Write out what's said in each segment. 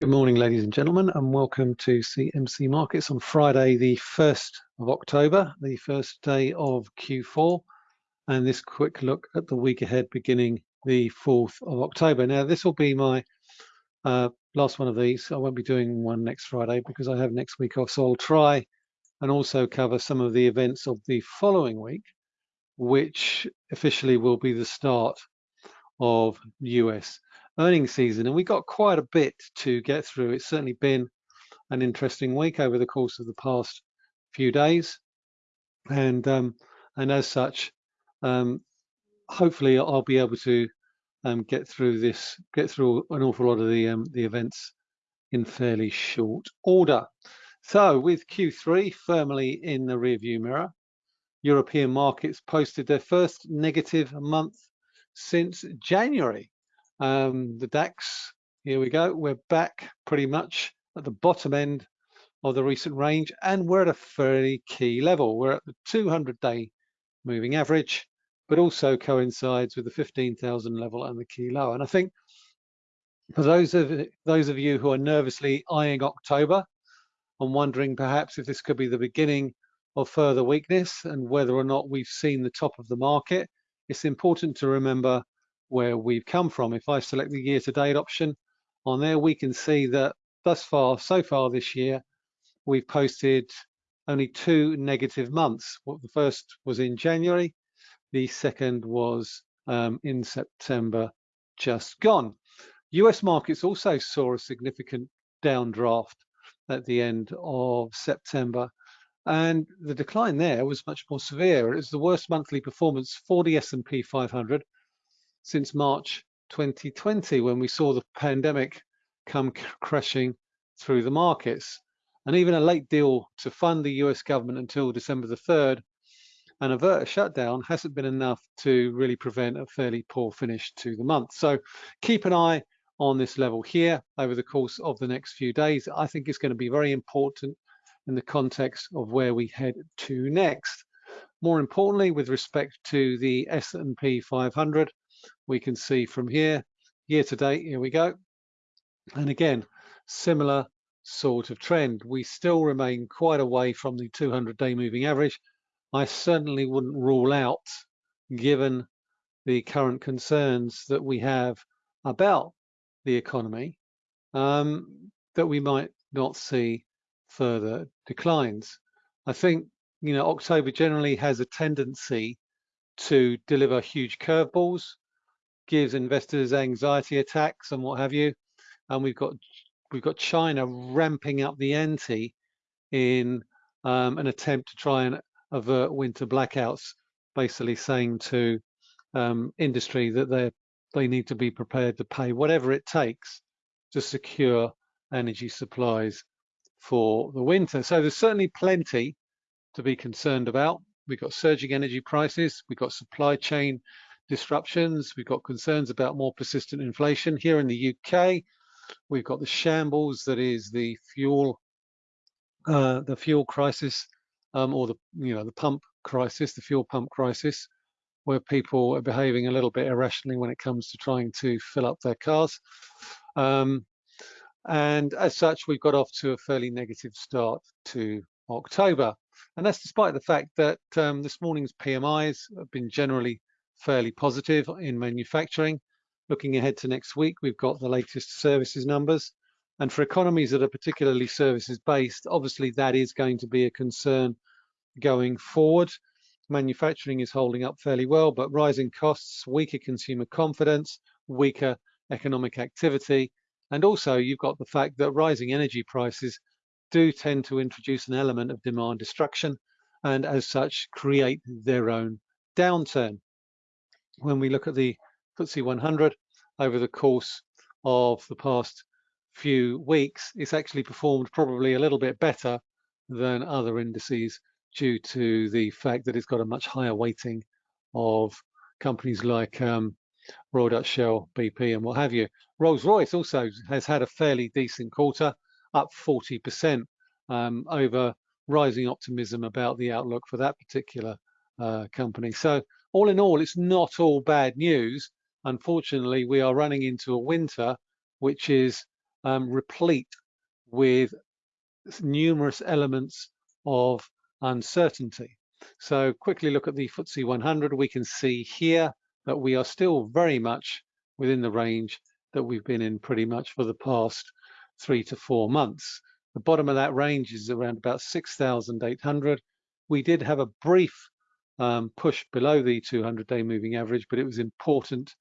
Good morning, ladies and gentlemen, and welcome to CMC Markets on Friday, the 1st of October, the first day of Q4, and this quick look at the week ahead beginning the 4th of October. Now, this will be my uh, last one of these. I won't be doing one next Friday because I have next week off, so I'll try and also cover some of the events of the following week, which officially will be the start of US earnings season. And we got quite a bit to get through. It's certainly been an interesting week over the course of the past few days. And um, and as such, um, hopefully I'll be able to um, get through this, get through an awful lot of the um, the events in fairly short order. So with Q3 firmly in the rearview mirror, European markets posted their first negative month since January. Um, the DAX, here we go. We're back pretty much at the bottom end of the recent range and we're at a fairly key level. We're at the 200 day moving average, but also coincides with the 15,000 level and the key low. And I think for those of those of you who are nervously eyeing October and wondering perhaps if this could be the beginning of further weakness and whether or not we've seen the top of the market, it's important to remember where we've come from. If I select the year to date option on there, we can see that thus far, so far this year, we've posted only two negative months. What the first was in January, the second was um, in September just gone. US markets also saw a significant downdraft at the end of September and the decline there was much more severe. It was the worst monthly performance for the S&P 500 since March 2020 when we saw the pandemic come crashing through the markets. And even a late deal to fund the US government until December the 3rd and avert a shutdown hasn't been enough to really prevent a fairly poor finish to the month. So keep an eye on this level here over the course of the next few days. I think it's going to be very important in the context of where we head to next. More importantly, with respect to the S&P 500, we can see from here, year to date, here we go. And again, similar sort of trend. We still remain quite away from the 200-day moving average. I certainly wouldn't rule out, given the current concerns that we have about the economy, um, that we might not see further declines. I think, you know, October generally has a tendency to deliver huge curveballs gives investors anxiety attacks and what have you. And we've got we've got China ramping up the ante in um, an attempt to try and avert winter blackouts, basically saying to um, industry that they they need to be prepared to pay whatever it takes to secure energy supplies for the winter. So there's certainly plenty to be concerned about. We've got surging energy prices, we've got supply chain disruptions. We've got concerns about more persistent inflation. Here in the UK, we've got the shambles that is the fuel, uh, the fuel crisis, um, or the you know the pump crisis, the fuel pump crisis, where people are behaving a little bit irrationally when it comes to trying to fill up their cars. Um, and as such, we've got off to a fairly negative start to October. And that's despite the fact that um, this morning's PMIs have been generally fairly positive in manufacturing. Looking ahead to next week, we've got the latest services numbers. And for economies that are particularly services based, obviously that is going to be a concern going forward. Manufacturing is holding up fairly well, but rising costs, weaker consumer confidence, weaker economic activity. And also you've got the fact that rising energy prices do tend to introduce an element of demand destruction and as such create their own downturn when we look at the FTSE 100 over the course of the past few weeks, it's actually performed probably a little bit better than other indices due to the fact that it's got a much higher weighting of companies like um, Royal Dutch Shell, BP, and what have you. Rolls-Royce also has had a fairly decent quarter, up 40% um, over rising optimism about the outlook for that particular uh, company. So all in all, it's not all bad news. Unfortunately, we are running into a winter which is um, replete with numerous elements of uncertainty. So quickly look at the FTSE 100. We can see here that we are still very much within the range that we've been in pretty much for the past three to four months. The bottom of that range is around about 6,800. We did have a brief um, push below the 200-day moving average, but it was important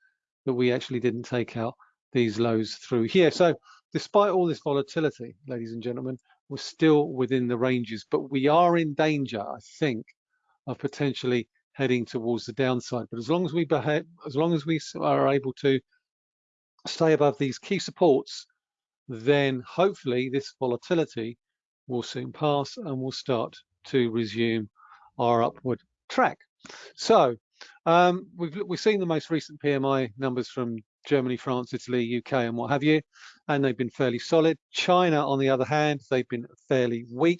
that we actually didn't take out these lows through here. So despite all this volatility, ladies and gentlemen, we're still within the ranges, but we are in danger, I think, of potentially heading towards the downside. But as long as we behave, as long as we are able to stay above these key supports, then hopefully this volatility will soon pass and we'll start to resume our upward track. So um, we've we've seen the most recent PMI numbers from Germany, France, Italy, UK, and what have you, and they've been fairly solid. China, on the other hand, they've been fairly weak.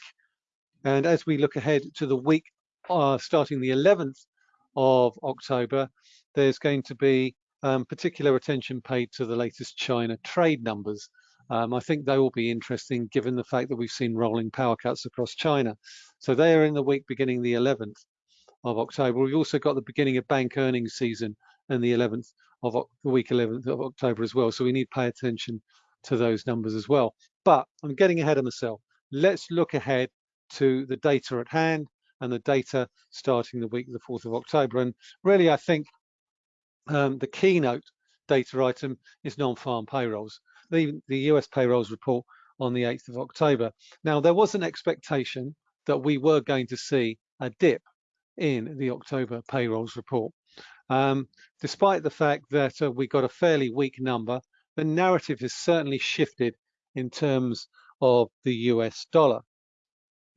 And as we look ahead to the week uh, starting the 11th of October, there's going to be um, particular attention paid to the latest China trade numbers. Um, I think they will be interesting given the fact that we've seen rolling power cuts across China. So they are in the week beginning the 11th of October. We've also got the beginning of bank earnings season and the 11th of the week 11th of October as well. So we need to pay attention to those numbers as well. But I'm getting ahead of myself. Let's look ahead to the data at hand and the data starting the week the 4th of October. And really, I think um, the keynote data item is non-farm payrolls. The, the US payrolls report on the 8th of October. Now, there was an expectation that we were going to see a dip in the October payrolls report. Um, despite the fact that uh, we got a fairly weak number, the narrative has certainly shifted in terms of the US dollar.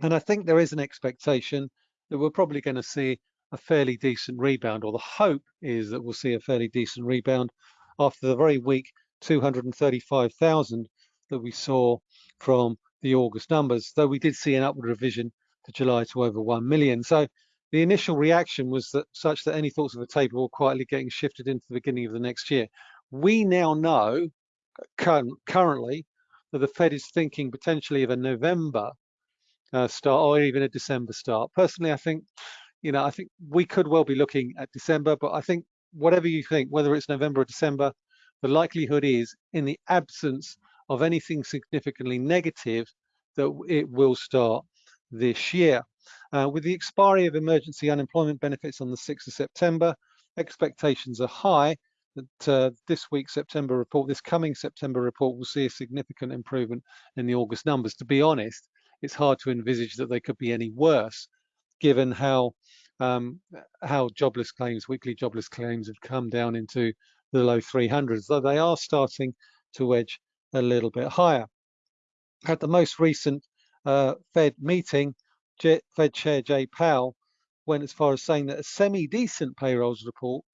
And I think there is an expectation that we're probably going to see a fairly decent rebound, or the hope is that we'll see a fairly decent rebound after the very weak 235,000 that we saw from the August numbers, though we did see an upward revision to July to over 1 million. So the initial reaction was that such that any thoughts of a taper were quietly getting shifted into the beginning of the next year. We now know currently that the Fed is thinking potentially of a November uh, start or even a December start. Personally, I think, you know, I think we could well be looking at December, but I think whatever you think, whether it's November or December, the likelihood is in the absence of anything significantly negative that it will start this year. Uh, with the expiry of emergency unemployment benefits on the 6th of September, expectations are high that uh, this week's September report, this coming September report will see a significant improvement in the August numbers. To be honest, it's hard to envisage that they could be any worse given how um, how jobless claims, weekly jobless claims have come down into the low 300s, though they are starting to edge a little bit higher. At the most recent uh, Fed meeting, Fed Chair Jay Powell went as far as saying that a semi-decent payrolls report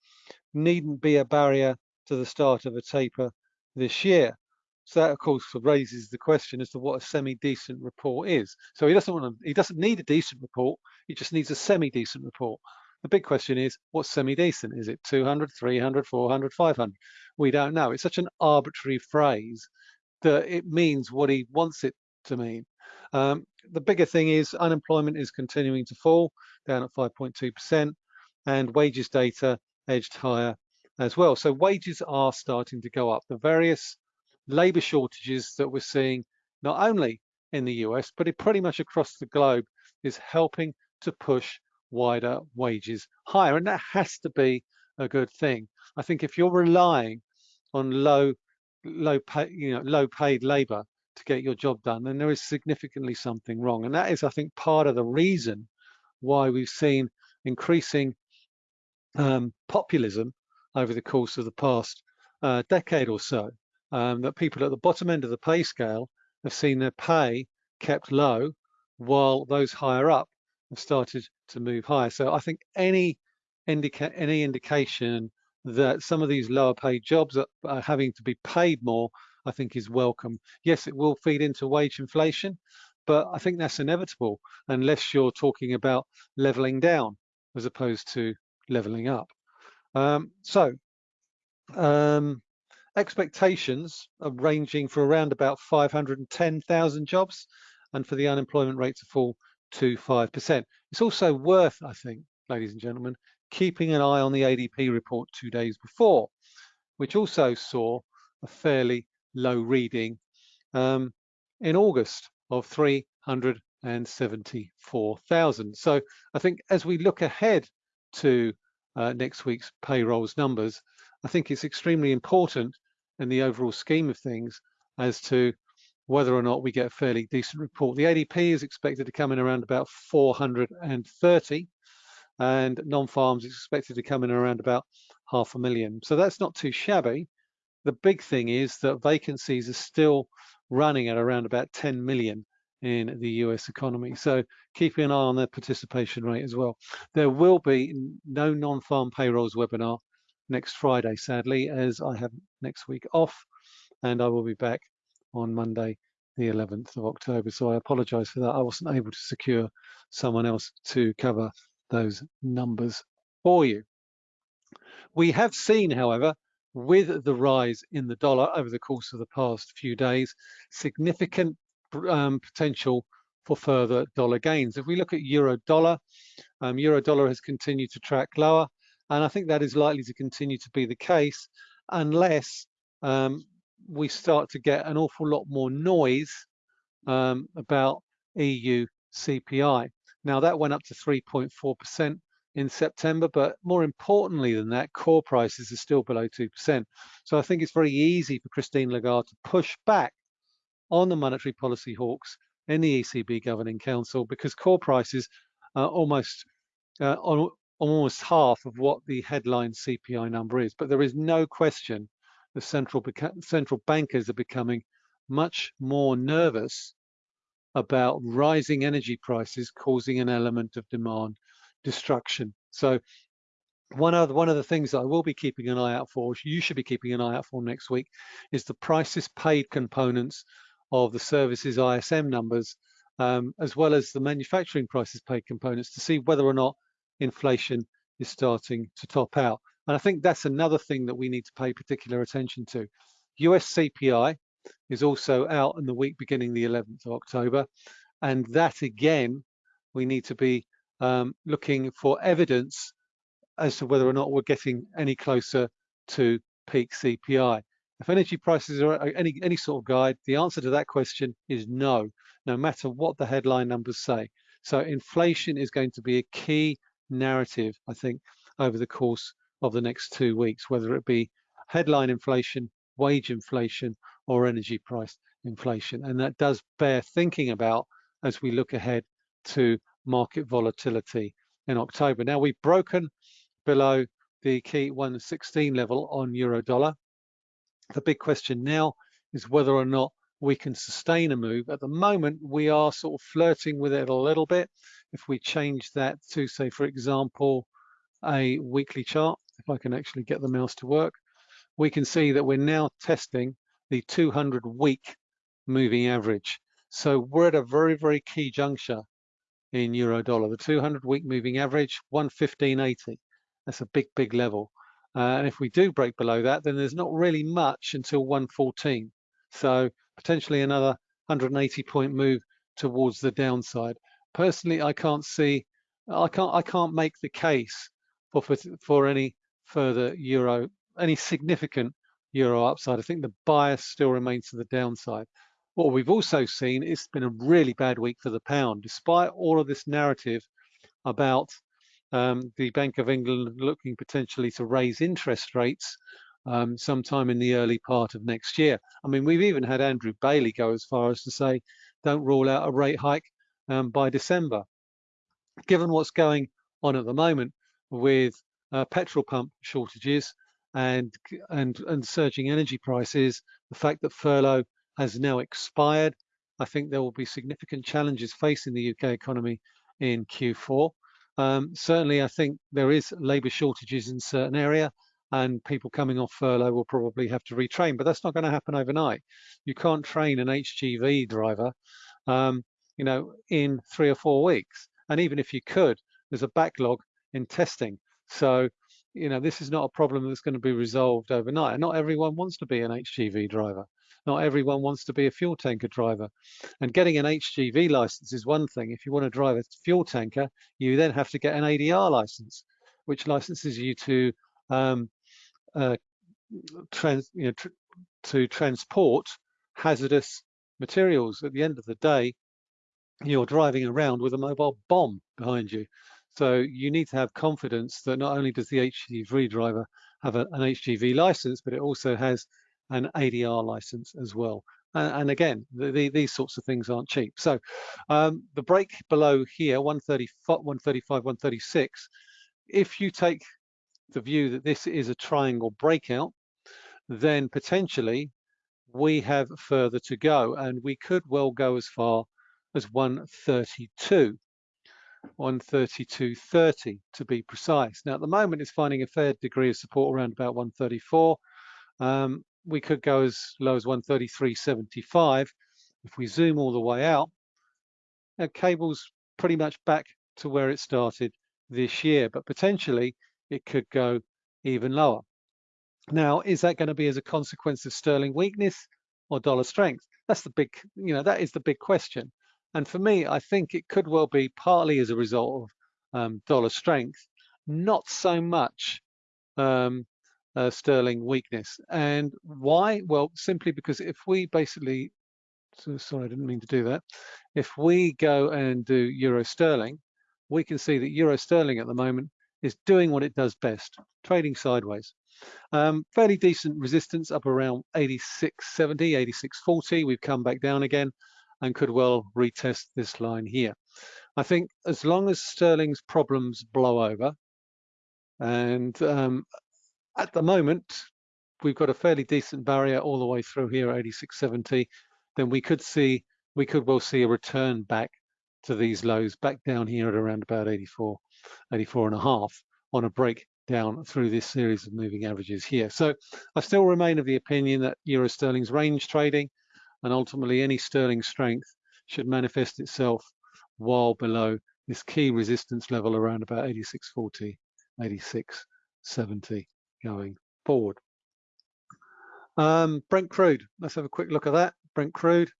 needn't be a barrier to the start of a taper this year. So that, of course, raises the question as to what a semi-decent report is. So he doesn't want to, he doesn't need a decent report. He just needs a semi-decent report. The big question is, what's semi-decent? Is it 200, 300, 400, 500? We don't know. It's such an arbitrary phrase that it means what he wants it to mean. Um, the bigger thing is unemployment is continuing to fall, down at 5.2%, and wages data edged higher as well. So wages are starting to go up. The various labor shortages that we're seeing, not only in the US, but pretty much across the globe, is helping to push wider wages higher. And that has to be a good thing. I think if you're relying on low, low pay, you know, low paid labor to get your job done, then there is significantly something wrong. And that is, I think, part of the reason why we've seen increasing um, populism over the course of the past uh, decade or so um, that people at the bottom end of the pay scale have seen their pay kept low while those higher up have started to move higher. So I think any indica any indication that some of these lower paid jobs are, are having to be paid more, I think is welcome. Yes, it will feed into wage inflation, but I think that's inevitable unless you're talking about leveling down as opposed to leveling up. Um, so um, expectations are ranging for around about 510,000 jobs and for the unemployment rate to fall to 5%. It's also worth, I think, ladies and gentlemen, keeping an eye on the ADP report two days before, which also saw a fairly low reading um, in August of 374,000. So I think as we look ahead to uh, next week's payrolls numbers, I think it's extremely important in the overall scheme of things as to whether or not we get a fairly decent report. The ADP is expected to come in around about 430 and non-farms is expected to come in around about half a million. So that's not too shabby. The big thing is that vacancies are still running at around about 10 million in the US economy. So keeping an eye on their participation rate as well. There will be no non-farm payrolls webinar next Friday, sadly, as I have next week off and I will be back on Monday, the 11th of October. So I apologize for that. I wasn't able to secure someone else to cover those numbers for you. We have seen, however, with the rise in the dollar over the course of the past few days, significant um, potential for further dollar gains. If we look at euro dollar, um, euro dollar has continued to track lower, and I think that is likely to continue to be the case unless um, we start to get an awful lot more noise um, about EU CPI. Now that went up to 3.4% in September, but more importantly than that, core prices are still below 2%. So I think it's very easy for Christine Lagarde to push back on the monetary policy hawks in the ECB Governing Council because core prices are almost uh, on almost half of what the headline CPI number is. But there is no question the central central bankers are becoming much more nervous about rising energy prices causing an element of demand destruction. So one of the, one of the things I will be keeping an eye out for, you should be keeping an eye out for next week, is the prices paid components of the services ISM numbers, um, as well as the manufacturing prices paid components to see whether or not inflation is starting to top out. And I think that's another thing that we need to pay particular attention to. US CPI is also out in the week beginning the 11th of October. And that again, we need to be um, looking for evidence as to whether or not we're getting any closer to peak CPI. If energy prices are any, any sort of guide, the answer to that question is no, no matter what the headline numbers say. So inflation is going to be a key narrative, I think, over the course of the next two weeks, whether it be headline inflation, wage inflation, or energy price inflation. And that does bear thinking about as we look ahead to market volatility in October. Now we've broken below the key 116 level on euro dollar. The big question now is whether or not we can sustain a move. At the moment, we are sort of flirting with it a little bit. If we change that to, say, for example, a weekly chart, if I can actually get the mouse to work, we can see that we're now testing the 200 week moving average. So we're at a very, very key juncture in euro dollar. The 200 week moving average, 115.80. That's a big, big level. Uh, and if we do break below that, then there's not really much until 114. So potentially another 180 point move towards the downside. Personally, I can't see, I can't, I can't make the case for, for, for any further euro, any significant euro upside. I think the bias still remains to the downside. What we've also seen, is it's been a really bad week for the pound, despite all of this narrative about um, the Bank of England looking potentially to raise interest rates um, sometime in the early part of next year. I mean, we've even had Andrew Bailey go as far as to say, don't rule out a rate hike um, by December. Given what's going on at the moment with uh, petrol pump shortages and, and, and surging energy prices, the fact that furlough has now expired, I think there will be significant challenges facing the UK economy in Q4. Um, certainly, I think there is labour shortages in certain area and people coming off furlough will probably have to retrain, but that's not going to happen overnight. You can't train an HGV driver, um, you know, in three or four weeks. And even if you could, there's a backlog in testing. So you know, this is not a problem that's going to be resolved overnight. And not everyone wants to be an HGV driver. Not everyone wants to be a fuel tanker driver. And getting an HGV license is one thing. If you want to drive a fuel tanker, you then have to get an ADR license, which licenses you to um, uh, trans, you know, tr to transport hazardous materials. At the end of the day, you're driving around with a mobile bomb behind you. So you need to have confidence that not only does the HGV driver have a, an HGV license, but it also has an ADR license as well. And, and again, the, the, these sorts of things aren't cheap. So um, the break below here, 135, 135, 136, if you take the view that this is a triangle breakout, then potentially we have further to go and we could well go as far as 132. 132.30 to be precise. Now at the moment it's finding a fair degree of support around about 134. Um, we could go as low as 133.75. If we zoom all the way out, our cable's pretty much back to where it started this year, but potentially it could go even lower. Now, is that going to be as a consequence of sterling weakness or dollar strength? That's the big, you know, that is the big question. And for me, I think it could well be partly as a result of um, dollar strength, not so much um, uh, sterling weakness. And why? Well, simply because if we basically, so sorry, I didn't mean to do that. If we go and do euro sterling, we can see that euro sterling at the moment is doing what it does best, trading sideways. Um, fairly decent resistance up around 86.70, 86.40. We've come back down again and could well retest this line here. I think as long as sterling's problems blow over, and um, at the moment, we've got a fairly decent barrier all the way through here, 86.70, then we could see, we could well see a return back to these lows, back down here at around about 84, 84 and a half on a break down through this series of moving averages here. So I still remain of the opinion that Euro sterling's range trading and ultimately any sterling strength should manifest itself while below this key resistance level around about 86.40, 86.70 going forward. Um, Brent crude, let's have a quick look at that. Brent crude,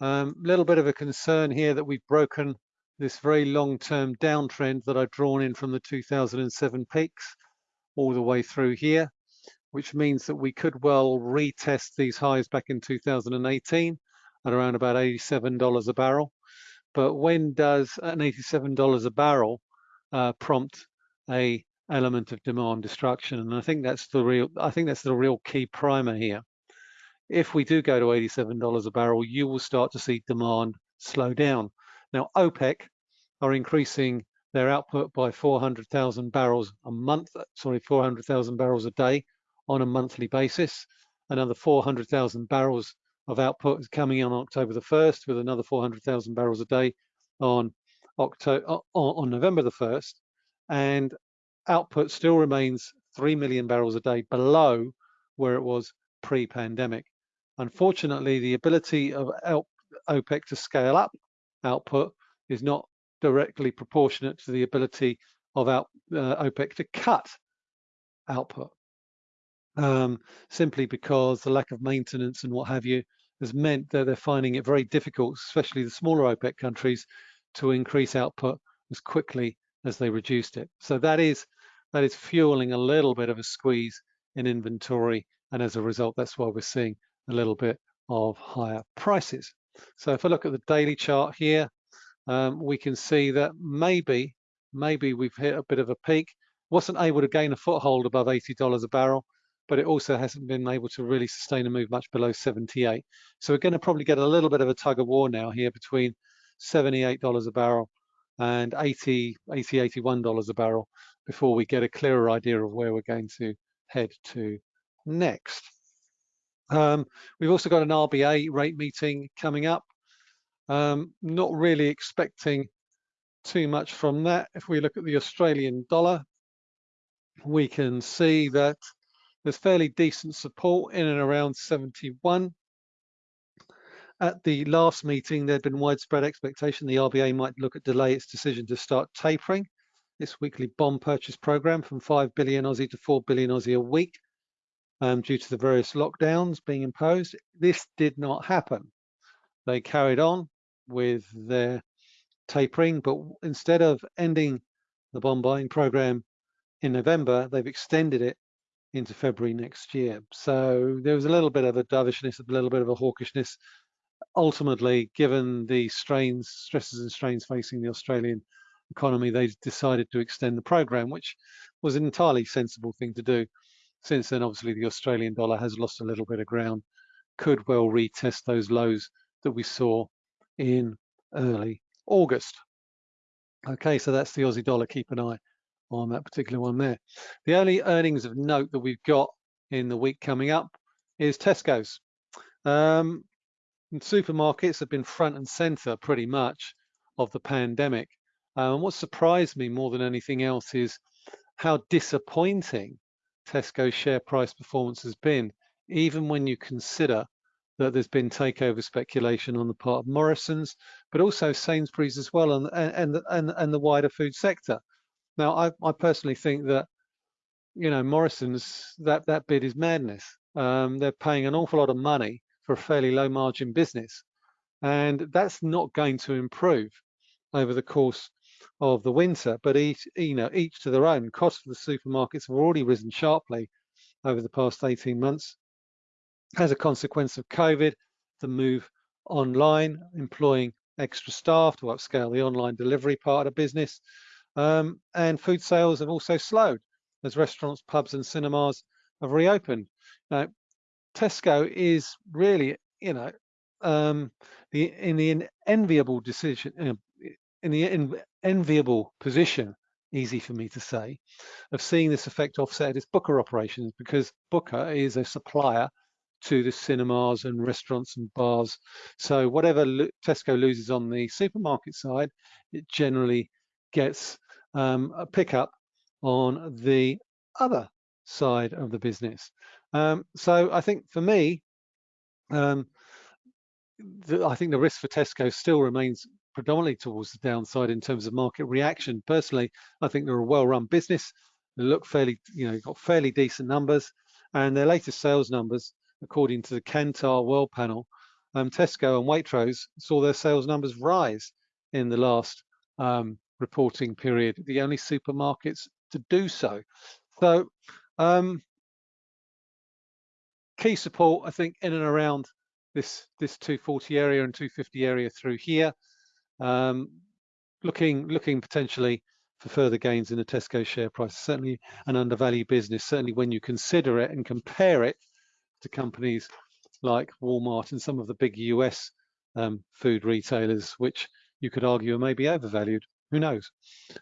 a um, little bit of a concern here that we've broken this very long-term downtrend that I've drawn in from the 2007 peaks all the way through here which means that we could well retest these highs back in 2018 at around about $87 a barrel. But when does an $87 a barrel uh, prompt a element of demand destruction? And I think that's the real I think that's the real key primer here. If we do go to $87 a barrel, you will start to see demand slow down. Now OPEC are increasing their output by 400,000 barrels a month, sorry, 400,000 barrels a day on a monthly basis. Another 400,000 barrels of output is coming on October the 1st with another 400,000 barrels a day on October on November the 1st and output still remains 3 million barrels a day below where it was pre-pandemic. Unfortunately, the ability of OPEC to scale up output is not directly proportionate to the ability of uh, OPEC to cut output um, simply because the lack of maintenance and what have you has meant that they're finding it very difficult, especially the smaller OPEC countries, to increase output as quickly as they reduced it. So that is that is fueling a little bit of a squeeze in inventory, and as a result, that's why we're seeing a little bit of higher prices. So if I look at the daily chart here, um, we can see that maybe maybe we've hit a bit of a peak. Wasn't able to gain a foothold above $80 a barrel, but it also hasn't been able to really sustain a move much below 78. So we're going to probably get a little bit of a tug of war now here between $78 a barrel and 80, 80, $81 a barrel before we get a clearer idea of where we're going to head to next. Um, we've also got an RBA rate meeting coming up. Um, not really expecting too much from that. If we look at the Australian dollar, we can see that there's fairly decent support in and around 71. At the last meeting, there'd been widespread expectation the RBA might look at delay its decision to start tapering its weekly bond purchase program from 5 billion Aussie to 4 billion Aussie a week um, due to the various lockdowns being imposed. This did not happen. They carried on with their tapering, but instead of ending the bond buying program in November, they've extended it into February next year. So there was a little bit of a dovishness, a little bit of a hawkishness. Ultimately, given the strains, stresses and strains facing the Australian economy, they decided to extend the program, which was an entirely sensible thing to do. Since then, obviously, the Australian dollar has lost a little bit of ground, could well retest those lows that we saw in early August. Okay, so that's the Aussie dollar. Keep an eye on that particular one there. The only earnings of note that we've got in the week coming up is Tesco's. Um, supermarkets have been front and center pretty much of the pandemic. Um, what surprised me more than anything else is how disappointing Tesco's share price performance has been, even when you consider that there's been takeover speculation on the part of Morrison's, but also Sainsbury's as well, and and and, and the wider food sector. Now, I, I personally think that you know Morrison's that that bid is madness. Um, they're paying an awful lot of money for a fairly low margin business, and that's not going to improve over the course of the winter. But each you know each to their own. Costs for the supermarkets have already risen sharply over the past 18 months as a consequence of COVID, the move online, employing extra staff to upscale the online delivery part of business. Um, and food sales have also slowed as restaurants, pubs and cinemas have reopened. Now, Tesco is really, you know, um, the in the enviable decision, in the enviable position, easy for me to say, of seeing this effect offset its Booker operations because Booker is a supplier to the cinemas and restaurants and bars. So whatever Tesco loses on the supermarket side, it generally gets um, a pickup on the other side of the business. Um, so I think for me, um, the, I think the risk for Tesco still remains predominantly towards the downside in terms of market reaction. Personally, I think they're a well-run business. They look fairly, you know, got fairly decent numbers, and their latest sales numbers according to the Kantar World Panel, um, Tesco and Waitrose saw their sales numbers rise in the last um, reporting period, the only supermarkets to do so. So um, key support, I think, in and around this, this 240 area and 250 area through here. Um, looking, looking potentially for further gains in the Tesco share price, certainly an undervalued business, certainly when you consider it and compare it to companies like Walmart and some of the big US um, food retailers, which you could argue are maybe overvalued. Who knows?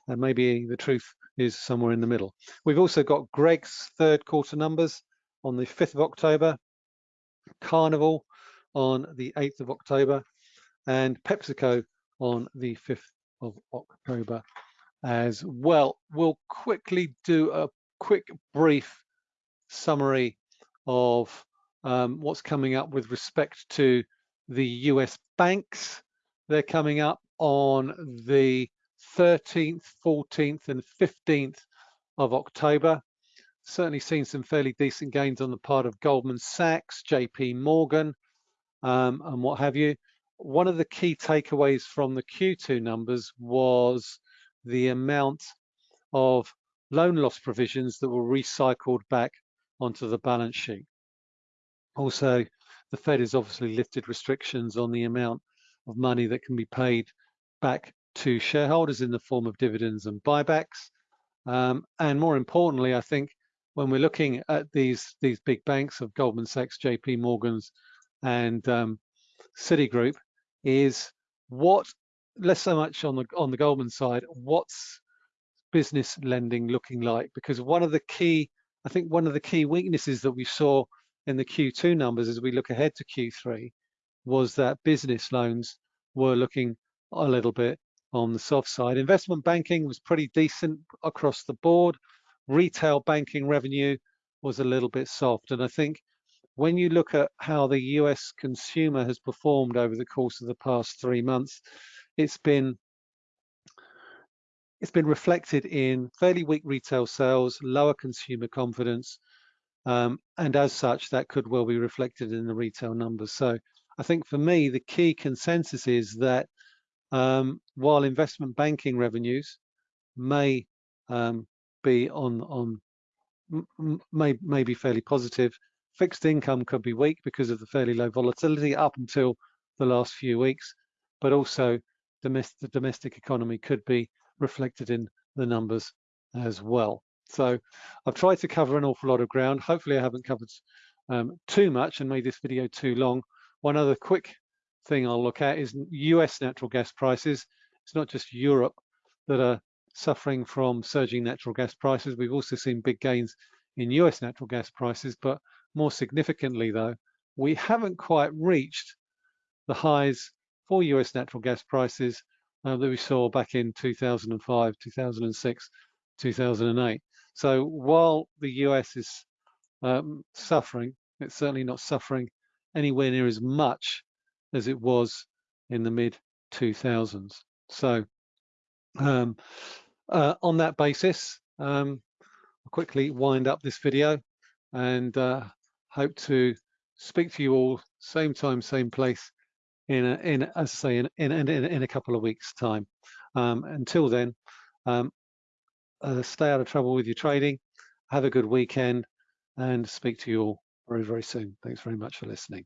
And maybe the truth is somewhere in the middle. We've also got Greggs third quarter numbers on the 5th of October, Carnival on the 8th of October, and PepsiCo on the 5th of October as well. We'll quickly do a quick brief summary of um, what's coming up with respect to the US banks. They're coming up on the 13th, 14th and 15th of October. Certainly seen some fairly decent gains on the part of Goldman Sachs, JP Morgan, um, and what have you. One of the key takeaways from the Q2 numbers was the amount of loan loss provisions that were recycled back onto the balance sheet. Also, the Fed has obviously lifted restrictions on the amount of money that can be paid back to shareholders in the form of dividends and buybacks. Um, and more importantly, I think when we're looking at these these big banks of Goldman Sachs, JP Morgan's, and um, Citigroup, is what less so much on the on the Goldman side, what's business lending looking like? Because one of the key, I think one of the key weaknesses that we saw in the Q2 numbers as we look ahead to Q3 was that business loans were looking a little bit on the soft side. Investment banking was pretty decent across the board. Retail banking revenue was a little bit soft. And I think when you look at how the US consumer has performed over the course of the past three months, it's been it's been reflected in fairly weak retail sales, lower consumer confidence, um, and as such, that could well be reflected in the retail numbers. So I think for me, the key consensus is that um, while investment banking revenues may um, be on on may may be fairly positive, fixed income could be weak because of the fairly low volatility up until the last few weeks, but also domestic, the domestic economy could be reflected in the numbers as well. So I've tried to cover an awful lot of ground. Hopefully I haven't covered um, too much and made this video too long. One other quick thing I'll look at is US natural gas prices. It's not just Europe that are suffering from surging natural gas prices. We've also seen big gains in US natural gas prices, but more significantly though, we haven't quite reached the highs for US natural gas prices uh, that we saw back in 2005, 2006, 2008. So while the US is um, suffering, it's certainly not suffering anywhere near as much as it was in the mid 2000s. So um, uh, on that basis, um, I'll quickly wind up this video and uh, hope to speak to you all same time, same place in, a, in as I say, in, in, in, in a couple of weeks time. Um, until then, um, uh, stay out of trouble with your trading, have a good weekend and speak to you all very, very soon. Thanks very much for listening.